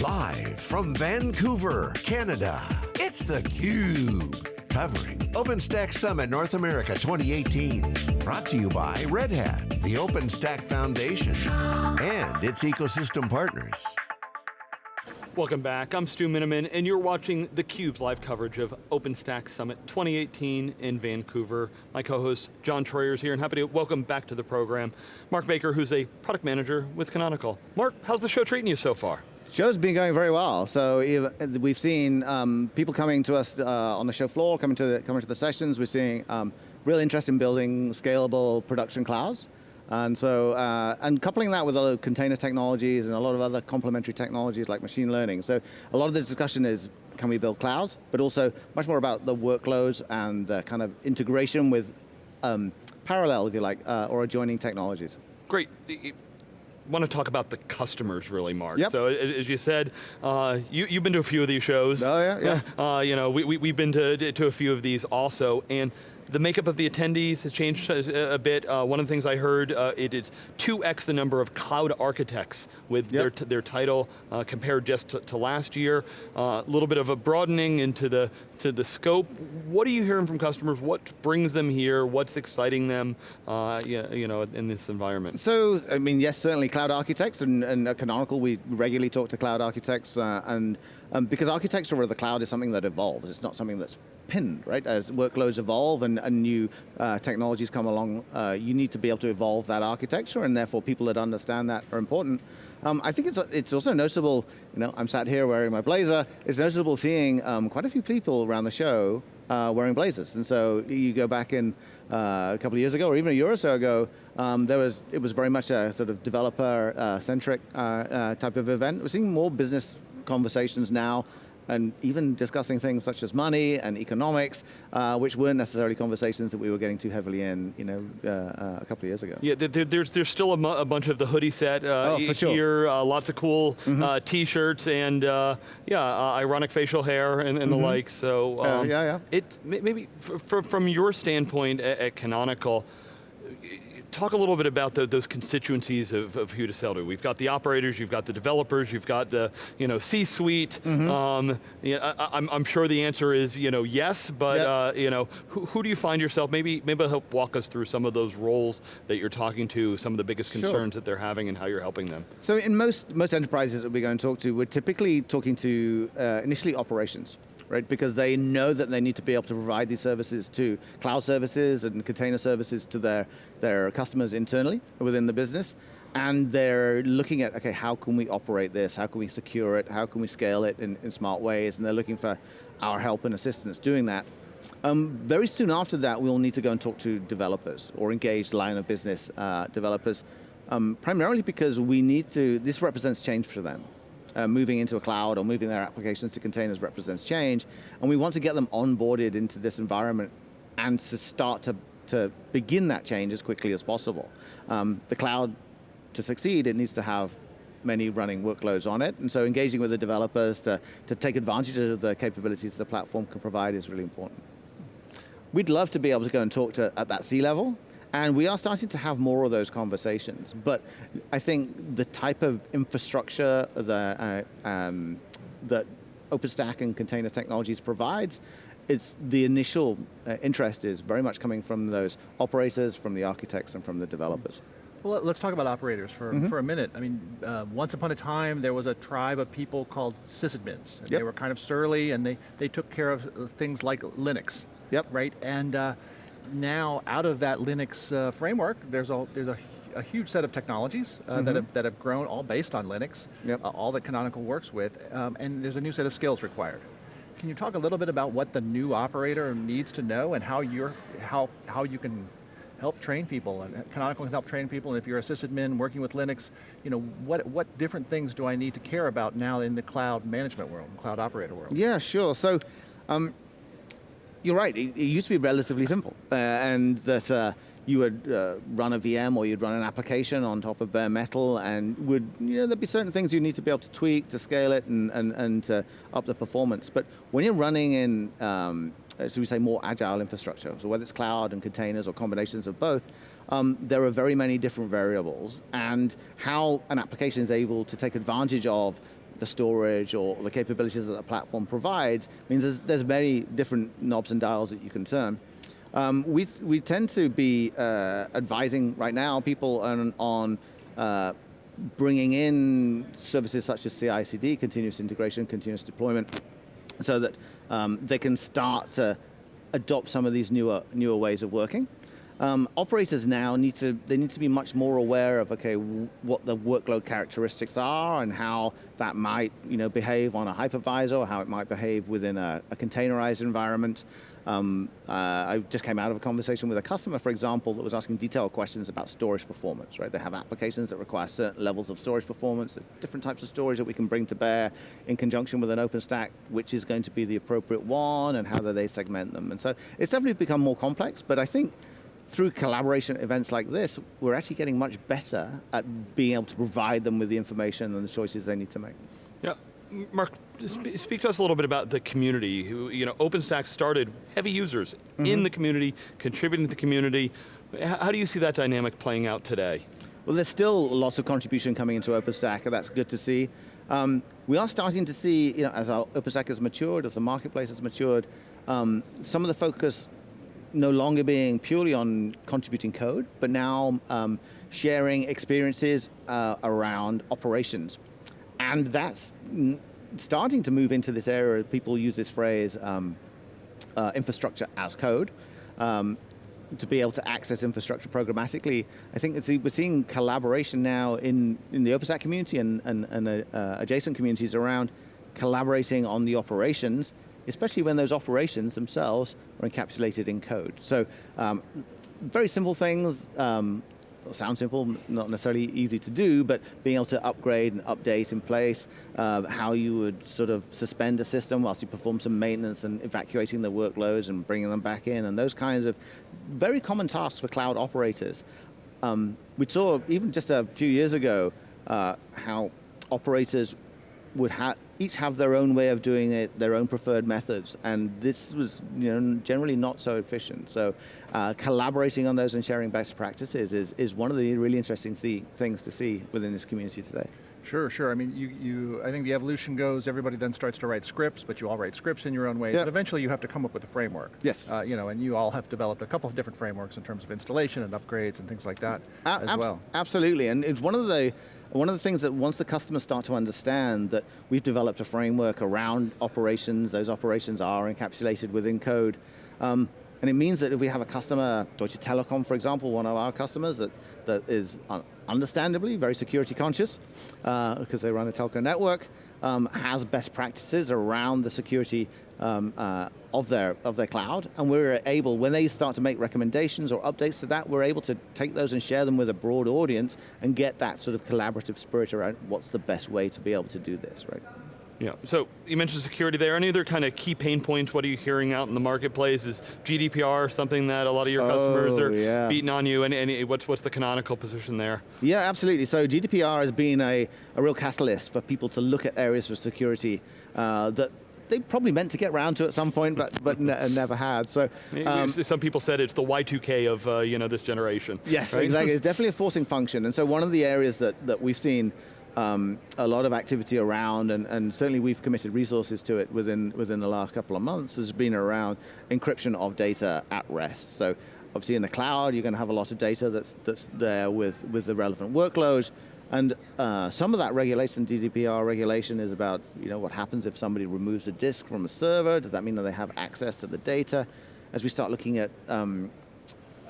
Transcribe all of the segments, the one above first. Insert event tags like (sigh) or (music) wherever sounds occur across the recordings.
Live from Vancouver, Canada, it's theCUBE. Covering OpenStack Summit North America 2018. Brought to you by Red Hat, the OpenStack Foundation, and its ecosystem partners. Welcome back, I'm Stu Miniman, and you're watching theCUBE's live coverage of OpenStack Summit 2018 in Vancouver. My co-host, John Troyer is here, and happy to welcome back to the program, Mark Baker, who's a product manager with Canonical. Mark, how's the show treating you so far? Show's been going very well. So we've seen um, people coming to us uh, on the show floor, coming to the, coming to the sessions. We're seeing um, real interest in building scalable production clouds. And so, uh, and coupling that with a lot of container technologies and a lot of other complementary technologies like machine learning. So a lot of the discussion is, can we build clouds? But also much more about the workloads and the kind of integration with um, parallel, if you like, uh, or adjoining technologies. Great want to talk about the customers really, Mark. Yep. So as you said, uh, you, you've been to a few of these shows. Oh yeah, yeah. (laughs) Uh, you know, we, we, we've been to, to a few of these also, and the makeup of the attendees has changed a bit. Uh, one of the things I heard, uh, it is 2x the number of cloud architects with yep. their, their title uh, compared just to, to last year. A uh, little bit of a broadening into the, to the scope. What are you hearing from customers? What brings them here? What's exciting them uh, you know, in this environment? So, I mean, yes, certainly cloud architects, and, and Canonical we regularly talk to cloud architects, uh, and um, because architecture of the cloud is something that evolves, it's not something that's pinned, right? As workloads evolve and, and new uh, technologies come along, uh, you need to be able to evolve that architecture and therefore people that understand that are important. Um, I think it's, it's also noticeable, you know, I'm sat here wearing my blazer, it's noticeable seeing um, quite a few people around the show uh, wearing blazers. And so you go back in uh, a couple of years ago, or even a year or so ago, um, there was, it was very much a sort of developer-centric uh, uh, type of event. We're seeing more business conversations now and even discussing things such as money and economics, uh, which weren't necessarily conversations that we were getting too heavily in, you know, uh, uh, a couple of years ago. Yeah, there, there's there's still a, a, bunch of the hoodie set uh, oh, for sure. here, uh, lots of cool mm -hmm. t-shirts and yeah, ironic facial hair and, and mm -hmm. the mm-hmm. like. So um, yeah, yeah. It maybe from your standpoint at, at Canonical talk a little bit about the, those constituencies of, of who to sell to. We've got the operators, you've got the developers, you've got the you know, C-suite. Mm -hmm. um, you know, I, am I'm sure the answer is you know, yes, but yep. uh, you know, who, who, do you find yourself, maybe, maybe help walk us through some of those roles that you're talking to, some of the biggest concerns sure. that they're having and how you're helping them. So in most, most enterprises that we go and talk to, we're typically talking to uh, initially operations right? Because they know that they need to be able to provide these services to cloud services and container services to their, their customers internally within the business. And they're looking at, okay, how can we operate this? How can we secure it? How can we scale it in, in smart ways? And they're looking for our help and assistance doing that. Um, very soon after that, we'll need to go and talk to developers or engage line of business uh, developers, um, primarily because we need to, this represents change for them uh, moving into a cloud or moving their applications to containers represents change, and we want to get them onboarded into this environment and to start to, to begin that change as quickly as possible. Um, the cloud, to succeed, it needs to have many running workloads on it, and so engaging with the developers to, to take advantage of the capabilities the platform can provide is really important. We'd love to be able to go and talk to at that C-level, and we are starting to have more of those conversations, but I think the type of infrastructure that, uh, um, that OpenStack and container technologies provides, it's the initial uh, interest is very much coming from those operators, from the architects, and from the developers. Well, let's talk about operators for, mm -hmm. for a minute. I mean, uh, once upon a time, there was a tribe of people called sysadmins. And yep. They were kind of surly, and they, they took care of things like Linux. Yep. Right, and uh, now out of that Linux uh, framework, there's a, there's a, a huge set of technologies uh, mm -hmm. that, mm-hmm. have, that have grown all based on Linux, yep. uh, all that Canonical works with, um, and there's a new set of skills required. Can you talk a little bit about what the new operator needs to know and how, you're, how, how you can help train people, and Canonical can help train people, and if you're a sysadmin working with Linux, you know, what, what different things do I need to care about now in the cloud management world, cloud operator world? Yeah, sure. So, um, you're right, it, it, used to be relatively simple, uh, and that uh, you would uh, run a VM or you'd run an application on top of bare metal and would, you know, there'd be certain things you need to be able to tweak to scale it and, and, and uh, up the performance. But when you're running in, um, so we say more agile infrastructure, so whether it's cloud and containers or combinations of both, um, there are very many different variables and how an application is able to take advantage of the storage or the capabilities that the platform provides means there's, there's many different knobs and dials that you can turn. Um, we, we tend to be uh, advising right now people on, on uh, bringing in services such as CI/CD, continuous integration, continuous deployment, so that um, they can start to adopt some of these newer newer ways of working. Um, operators now need to they need to be much more aware of okay what the workload characteristics are and how that might you know behave on a hypervisor, or how it might behave within a, a containerized environment. Um, uh, I just came out of a conversation with a customer, for example, that was asking detailed questions about storage performance, right? They have applications that require certain levels of storage performance, different types of storage that we can bring to bear in conjunction with an OpenStack, which is going to be the appropriate one, and how do they segment them. And so it's definitely become more complex, but I think through collaboration events like this, we're actually getting much better at being able to provide them with the information and the choices they need to make. Yeah, Mark, speak to us a little bit about the community. Who, you know, OpenStack started heavy users mm -hmm. in mm-hmm. the community, contributing to the community. How do you see that dynamic playing out today? Well, there's still lots of contribution coming into OpenStack, and that's good to see. Um, we are starting to see, you know, as our OpenStack has matured, as the marketplace has matured, um, some of the focus no longer being purely on contributing code, but now um, sharing experiences uh, around operations. And that's starting to move into this area, people use this phrase, um, uh, infrastructure as code. Um, to be able to access infrastructure programmatically. I think we're seeing collaboration now in, in the OpenStack community and, and, and uh, adjacent communities around collaborating on the operations especially when those operations themselves are encapsulated in code. So um, very simple things, um, sound simple, not necessarily easy to do, but being able to upgrade and update in place, uh, how you would sort of suspend a system whilst you perform some maintenance and evacuating the workloads and bringing them back in, and those kinds of very common tasks for cloud operators. Um, we saw, even just a few years ago, uh, how operators would have each have their own way of doing it, their own preferred methods, and this was you know, generally not so efficient. So uh, collaborating on those and sharing best practices is, is one of the really interesting th things to see within this community today. Sure, sure. I mean, you, you, I think the evolution goes, everybody then starts to write scripts, but you all write scripts in your own ways, yep. but eventually you have to come up with a framework. Yes. Uh, you know, and you all have developed a couple of different frameworks in terms of installation and upgrades and things like that a as well. Absolutely, and it's one of the, one of the things that once the customers start to understand that we've developed a framework around operations, those operations are encapsulated within code, um, and it means that if we have a customer, Deutsche Telekom for example, one of our customers that, that is understandably very security conscious, uh, because they run a telco network, um, has best practices around the security um, uh, of, their, of their cloud, and we're able, when they start to make recommendations or updates to that, we're able to take those and share them with a broad audience and get that sort of collaborative spirit around what's the best way to be able to do this, right? Yeah, so you mentioned security there. Any other kind of key pain points? What are you hearing out in the marketplace? Is GDPR something that a lot of your customers oh, are yeah. beating on you? And, and what's, what's the canonical position there? Yeah, absolutely. So GDPR has been a, a real catalyst for people to look at areas of security uh, that they probably meant to get around to at some point, but but ne (laughs) never had. So um, some people said it's the Y2K of uh, you know this generation. Yes, right? exactly. (laughs) It's definitely a forcing function, and so one of the areas that that we've seen um, a lot of activity around, and, and, certainly we've committed resources to it within, within the last couple of months, has been around encryption of data at rest. So obviously in the cloud, you're going to have a lot of data that's, that's there with, with the relevant workloads, and uh, some of that regulation, GDPR regulation, is about you know, what happens if somebody removes a disk from a server, does that mean that they have access to the data? As we start looking at um,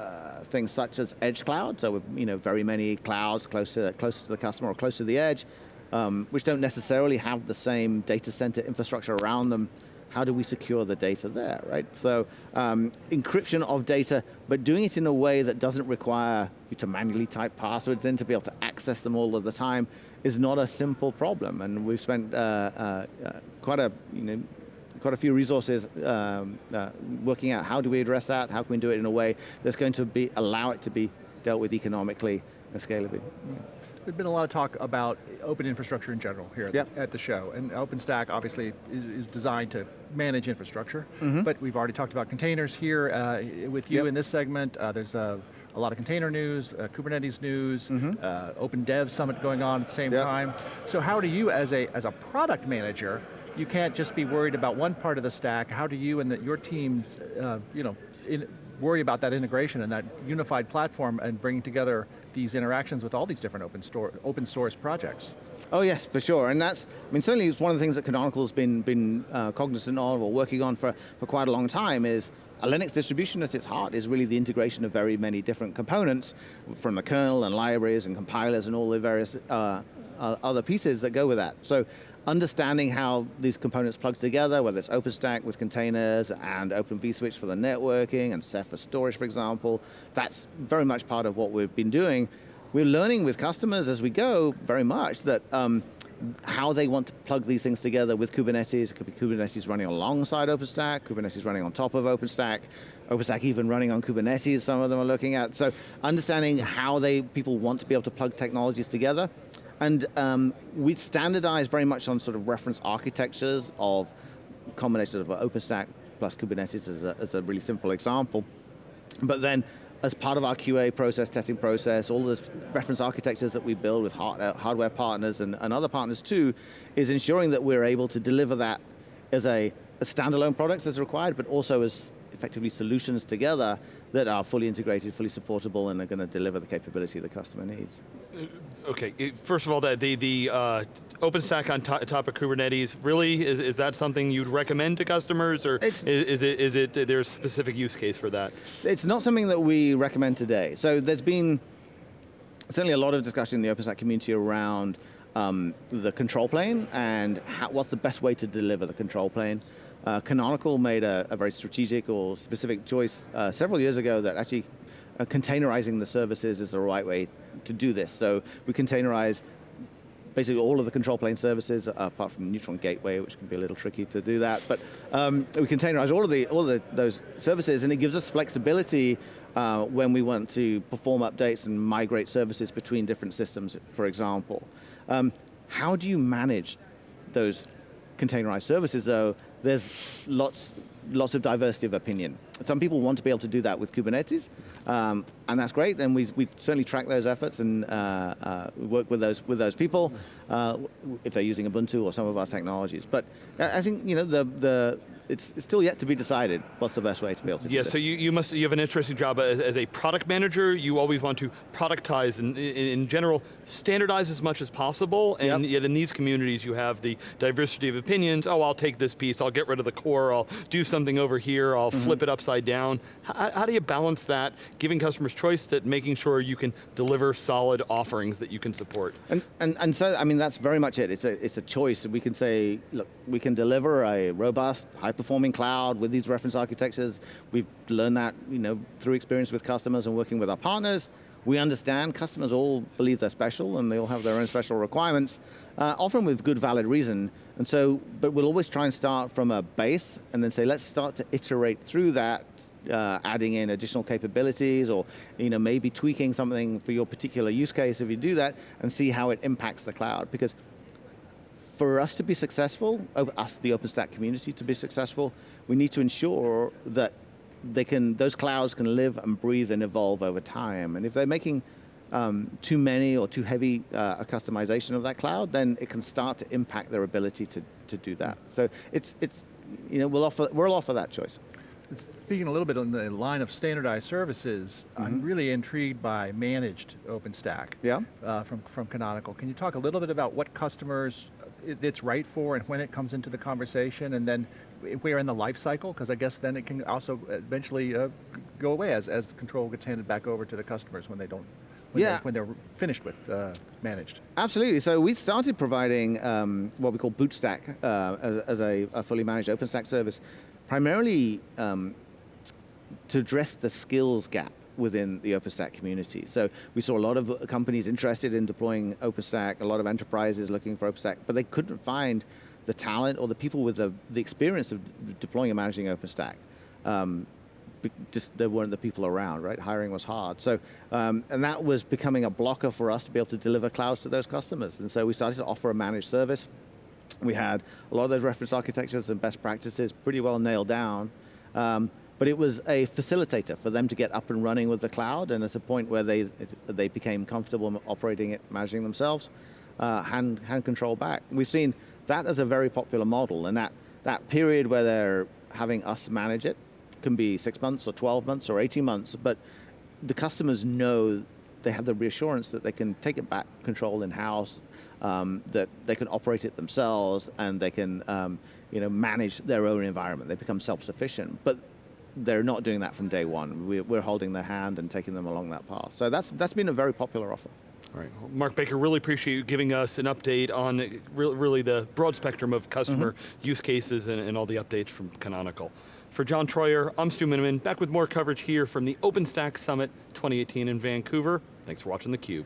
uh, things such as edge cloud, so with you know very many clouds close to close to the customer or close to the edge, um, which don't necessarily have the same data center infrastructure around them. How do we secure the data there, right? So um, encryption of data, but doing it in a way that doesn't require you to manually type passwords in to be able to access them all of the time is not a simple problem. And we've spent uh, uh, uh quite a you know quite a few resources um, uh, working out how do we address that, how can we do it in a way that's going to be allow it to be dealt with economically and scalably. Yeah. There's been a lot of talk about open infrastructure in general here at, Yep. the, at the show, and OpenStack obviously is, designed to manage infrastructure, but we've already talked about containers here uh, with you Yep. in this segment. Uh, there's a, a lot of container news, uh, Kubernetes news, uh, Open Dev Summit going on at the same Yep. time. So how do you, as a, as a product manager, you can't just be worried about one part of the stack, how do you and the, your teams, uh, you know, in, worry about that integration and that unified platform and bringing together these interactions with all these different open, store, open source projects? Oh yes, for sure, and that's, I mean certainly it's one of the things that Canonical's been, been uh, cognizant of or working on for, for quite a long time is a Linux distribution at its heart is really the integration of very many different components from the kernel and libraries and compilers and all the various uh, uh, other pieces that go with that. So understanding how these components plug together, whether it's OpenStack with containers and Open vSwitch for the networking and Ceph for storage, for example, that's very much part of what we've been doing. We're learning with customers as we go very much that um, how they want to plug these things together with Kubernetes. It could be Kubernetes running alongside OpenStack, Kubernetes running on top of OpenStack, OpenStack even running on Kubernetes, some of them are looking at. So understanding how they people want to be able to plug technologies together. And um, we standardize very much on sort of reference architectures of combinations of OpenStack plus Kubernetes as a, as a really simple example. But then, as part of our QA process, testing process, all the reference architectures that we build with uh, hardware partners and, and other partners too, is ensuring that we're able to deliver that as a, a standalone products as required, but also as effectively solutions together that are fully integrated, fully supportable, and are going to deliver the capability the customer needs. Okay, first of all, the, the, the uh, OpenStack on to- top of Kubernetes, really, is, is that something you'd recommend to customers, or is, is it, is it, there's a specific use case for that? It's not something that we recommend today. So there's been certainly a lot of discussion in the OpenStack community around um, the control plane and how, what's the best way to deliver the control plane. Uh, Canonical made a, a very strategic or specific choice uh, several years ago that actually uh, containerizing the services is the right way to do this. So we containerize basically all of the control plane services, uh, apart from Neutron Gateway, which can be a little tricky to do that. But um, we containerize all of the all of the, those services, and it gives us flexibility uh, when we want to perform updates and migrate services between different systems, for example. Um, how do you manage those containerized services, though? There's lots lots of diversity of opinion. Some people want to be able to do that with Kubernetes, um, and that's great. And we, we certainly track those efforts and uh, uh, work with those with those people uh, if they're using Ubuntu or some of our technologies. But I I think you know the the it's, still yet to be decided what's the best way to be able to do Yeah, so you, you must you have an interesting job as, as a product manager. You always want to productize and in, in general standardize as much as possible. And Yep. yet in these communities, you have the diversity of opinions. Oh, I'll take this piece. I'll get rid of the core. I'll do something over here. I'll Mm-hmm. flip it upside down. How, how do you balance that, giving customers choice, that making sure you can deliver solid offerings that you can support? And, and, and so, I mean, that's very much it. It's a, it's a choice. We can say, look, we can deliver a robust, high-performing cloud with these reference architectures. We've learned that, you know, through experience with customers and working with our partners. We understand customers all believe they're special and they all have their own special requirements, uh, often with good, valid reason. And so, but we'll always try and start from a base and then say, let's start to iterate through that uh, adding in additional capabilities or you know maybe tweaking something for your particular use case if you do that and see how it impacts the cloud because for us to be successful, o- us the OpenStack community to be successful, we need to ensure that they can those clouds can live and breathe and evolve over time. And if they're making um, too many or too heavy uh, a customization of that cloud, then it can start to impact their ability to, to do that. So it's it's you know we'll offer we'll offer that choice. Speaking a little bit on the line of standardized services, I'm really intrigued by managed OpenStack Yeah. uh, from, from Canonical. Can you talk a little bit about what customers it's right for and when it comes into the conversation and then where in the life cycle? Because I guess then it can also eventually uh, go away as, as the control gets handed back over to the customers when they don't, when, Yeah. they're, when they're finished with uh, managed. Absolutely. So we started providing um, what we call Bootstack uh, as, as a, a fully managed OpenStack service, primarily um, to address the skills gap within the OpenStack community. So we saw a lot of companies interested in deploying OpenStack, a lot of enterprises looking for OpenStack, but they couldn't find the talent or the people with the, the experience of deploying and managing OpenStack. Um, just there weren't the people around, right? Hiring was hard. So, um, and that was becoming a blocker for us to be able to deliver clouds to those customers. And so we started to offer a managed service. We had a lot of those reference architectures and best practices pretty well nailed down. Um, but it was a facilitator for them to get up and running with the cloud, and at a point where they they became comfortable operating it, managing themselves, uh, hand hand control back. We've seen that as a very popular model, and that that period where they're having us manage it can be six months or 12 months or 18 months, but the customers know they have the reassurance that they can take it back control in house, um, that they can operate it themselves, and they can um, you know manage their own environment. They become self-sufficient, but they're not doing that from day one. We, we're holding their hand and taking them along that path. So that's that's been a very popular offer. All right, well, Mark Baker, really appreciate you giving us an update on re really the broad spectrum of customer mm-hmm. use cases and, and all the updates from Canonical. For John Troyer, I'm Stu Miniman, back with more coverage here from the OpenStack Summit 2018 in Vancouver. Thanks for watching theCUBE.